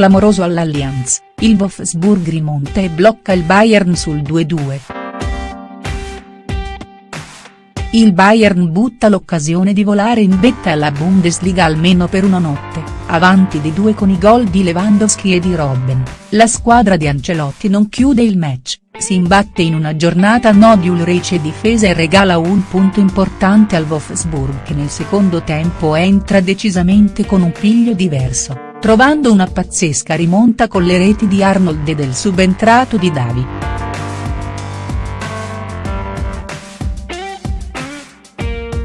clamoroso all'Allianz, il Wolfsburg rimonta e blocca il Bayern sul 2-2. Il Bayern butta l'occasione di volare in vetta alla Bundesliga almeno per una notte, avanti di due con i gol di Lewandowski e di Robben, la squadra di Ancelotti non chiude il match, si imbatte in una giornata no di Ulreich e difesa e regala un punto importante al Wolfsburg che nel secondo tempo entra decisamente con un piglio diverso, trovando una pazzesca rimonta con le reti di Arnold e del subentrato di Davi.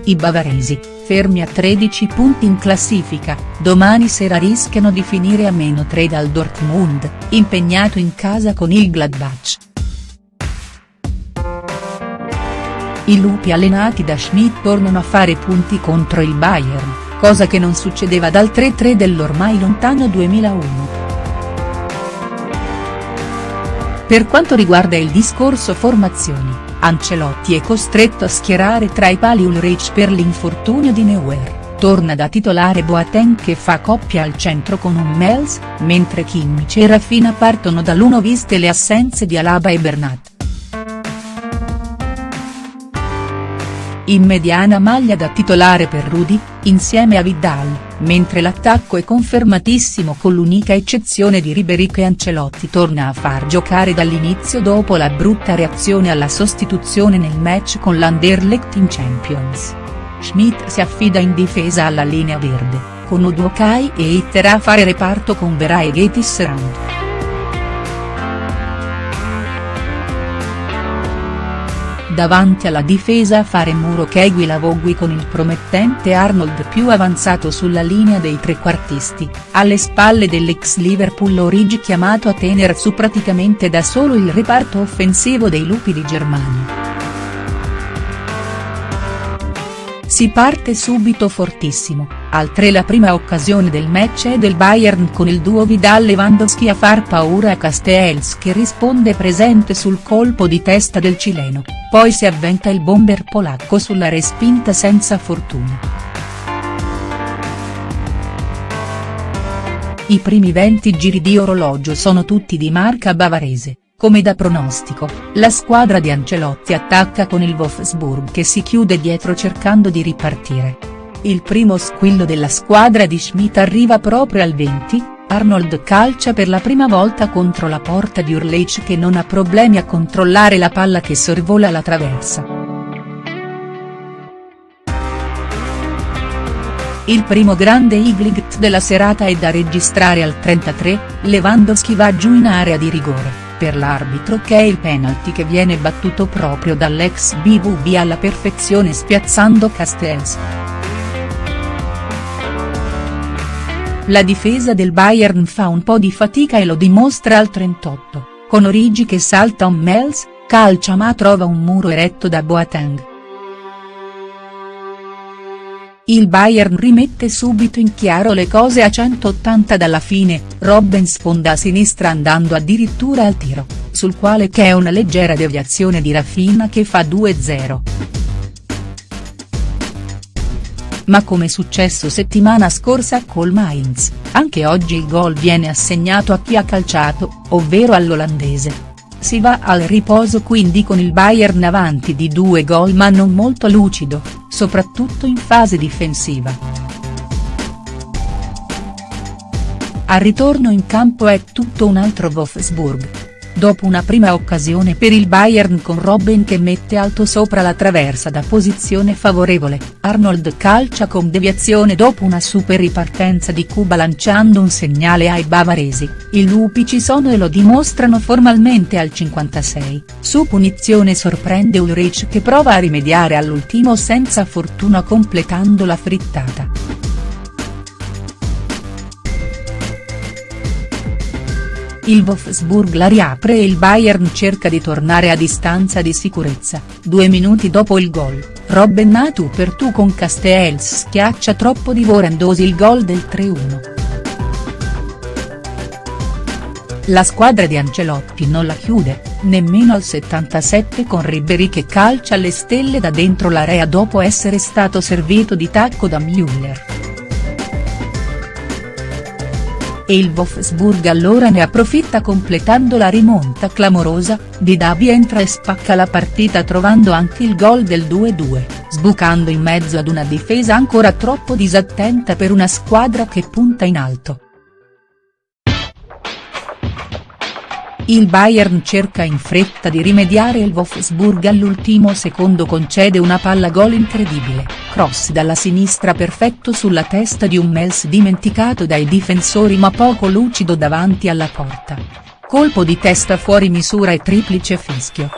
I bavaresi, fermi a 13 punti in classifica, domani sera rischiano di finire a meno 3 dal Dortmund, impegnato in casa con il Gladbach. I lupi allenati da Schmidt tornano a fare punti contro il Bayern, cosa che non succedeva dal 3-3 dell'ormai lontano 2001. Per quanto riguarda il discorso formazioni, Ancelotti è costretto a schierare tra i pali Ulreich per l'infortunio di Neuer, torna da titolare Boateng che fa coppia al centro con un Mels, mentre Kimmich e Raffina partono dall'uno viste le assenze di Alaba e Bernat. In mediana maglia da titolare per Rudy, insieme a Vidal, mentre l'attacco è confermatissimo con l'unica eccezione di Ribéry che Ancelotti torna a far giocare dall'inizio dopo la brutta reazione alla sostituzione nel match con l'Anderlecht in Champions. Schmidt si affida in difesa alla linea verde, con Udokai e Itter a fare reparto con Vera e Getis Rand. Davanti alla difesa a fare muro Kegui Lavogui con il promettente Arnold più avanzato sulla linea dei trequartisti, alle spalle dell'ex Liverpool Origi chiamato a tener su praticamente da solo il reparto offensivo dei lupi di Germania. Si parte subito fortissimo, al 3 la prima occasione del match è del Bayern con il duo Vidal-Lewandowski a far paura a Castells che risponde presente sul colpo di testa del cileno, poi si avventa il bomber polacco sulla respinta senza fortuna. I primi 20 giri di orologio sono tutti di marca bavarese. Come da pronostico, la squadra di Ancelotti attacca con il Wolfsburg che si chiude dietro cercando di ripartire. Il primo squillo della squadra di Schmidt arriva proprio al 20, Arnold calcia per la prima volta contro la porta di Urleich che non ha problemi a controllare la palla che sorvola la traversa. Il primo grande Iglicht della serata è da registrare al 33, Lewandowski va giù in area di rigore per l'arbitro che è il penalty che viene battuto proprio dall'ex BVB alla perfezione spiazzando Castells. La difesa del Bayern fa un po' di fatica e lo dimostra al 38, con Origi che salta un Mels, calcia ma trova un muro eretto da Boateng. Il Bayern rimette subito in chiaro le cose a 180 dalla fine, Robben sfonda a sinistra andando addirittura al tiro, sul quale c'è una leggera deviazione di Raffina che fa 2-0. Ma come successo settimana scorsa col Mainz, anche oggi il gol viene assegnato a chi ha calciato, ovvero all'olandese. Si va al riposo quindi con il Bayern avanti di due gol ma non molto lucido, soprattutto in fase difensiva. Al ritorno in campo è tutto un altro Wolfsburg, dopo una prima occasione per il Bayern con Robben che mette alto sopra la traversa da posizione favorevole, Arnold calcia con deviazione dopo una super ripartenza di Cuba lanciando un segnale ai bavaresi, i lupi ci sono e lo dimostrano formalmente al 56, su punizione sorprende Ulrich che prova a rimediare all'ultimo senza fortuna completando la frittata. Il Wolfsburg la riapre e il Bayern cerca di tornare a distanza di sicurezza, due minuti dopo il gol, Robben a per tu con Castells schiaccia troppo divorandosi il gol del 3-1. La squadra di Ancelotti non la chiude, nemmeno al 77 con Ribéry che calcia alle stelle da dentro l'area dopo essere stato servito di tacco da Müller. E il Wolfsburg allora ne approfitta completando la rimonta clamorosa, Didavi entra e spacca la partita trovando anche il gol del 2-2, sbucando in mezzo ad una difesa ancora troppo disattenta per una squadra che punta in alto. Il Bayern cerca in fretta di rimediare il Wolfsburg all'ultimo secondo concede una palla gol incredibile, cross dalla sinistra perfetto sulla testa di un Mels dimenticato dai difensori ma poco lucido davanti alla porta. Colpo di testa fuori misura e triplice fischio.